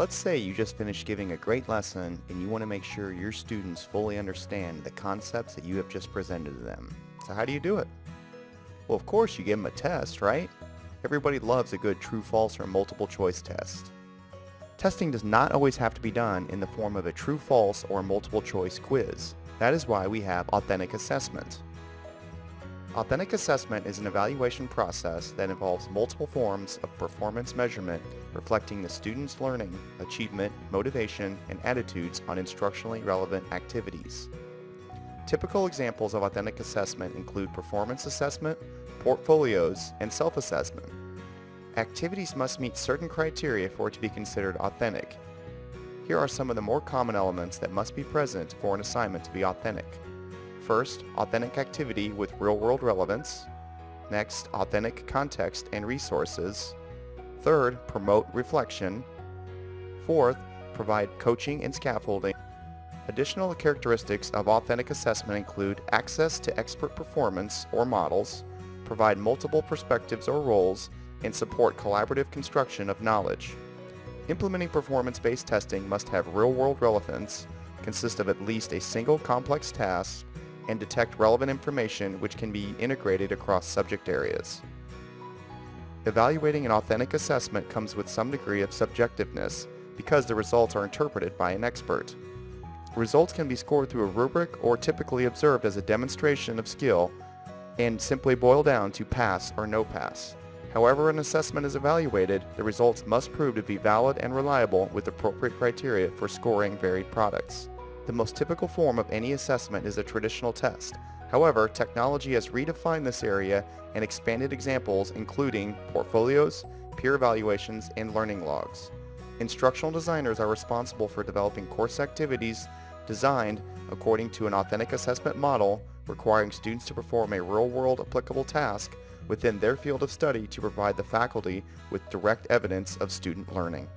Let's say you just finished giving a great lesson and you want to make sure your students fully understand the concepts that you have just presented to them. So how do you do it? Well, of course you give them a test, right? Everybody loves a good true-false or multiple choice test. Testing does not always have to be done in the form of a true-false or multiple choice quiz. That is why we have authentic assessment. Authentic assessment is an evaluation process that involves multiple forms of performance measurement reflecting the student's learning, achievement, motivation, and attitudes on instructionally relevant activities. Typical examples of authentic assessment include performance assessment, portfolios, and self-assessment. Activities must meet certain criteria for it to be considered authentic. Here are some of the more common elements that must be present for an assignment to be authentic. First, authentic activity with real-world relevance. Next, authentic context and resources. Third, promote reflection. Fourth, provide coaching and scaffolding. Additional characteristics of authentic assessment include access to expert performance or models, provide multiple perspectives or roles, and support collaborative construction of knowledge. Implementing performance-based testing must have real-world relevance, consist of at least a single complex task, and detect relevant information which can be integrated across subject areas. Evaluating an authentic assessment comes with some degree of subjectiveness because the results are interpreted by an expert. Results can be scored through a rubric or typically observed as a demonstration of skill and simply boil down to pass or no pass. However an assessment is evaluated, the results must prove to be valid and reliable with appropriate criteria for scoring varied products. The most typical form of any assessment is a traditional test. However, technology has redefined this area and expanded examples including portfolios, peer evaluations, and learning logs. Instructional designers are responsible for developing course activities designed according to an authentic assessment model requiring students to perform a real-world applicable task within their field of study to provide the faculty with direct evidence of student learning.